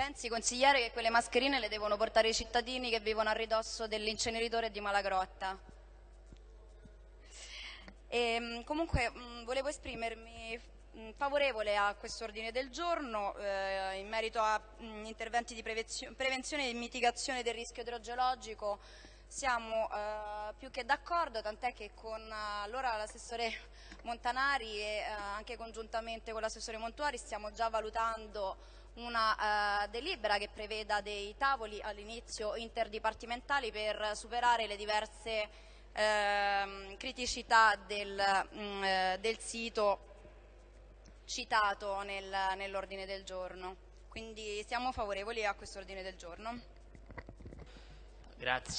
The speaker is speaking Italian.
Pensi, consigliere, che quelle mascherine le devono portare i cittadini che vivono a ridosso dell'inceneritore di Malagrotta? E, mm, comunque mh, mm, volevo esprimermi mh, mm, favorevole a questo ordine del giorno eh, in merito a mh, interventi di prevenzione e mitigazione del rischio idrogeologico siamo eh, più che d'accordo, tant'è che con allora l'assessore Montanari e eh, anche congiuntamente con l'assessore Montuari stiamo già valutando una eh, delibera che preveda dei tavoli all'inizio interdipartimentali per superare le diverse ehm, criticità del, mh, mm, eh, del, sito citato nel, nell'ordine del giorno. Quindi siamo favorevoli a questo ordine del giorno. Grazie.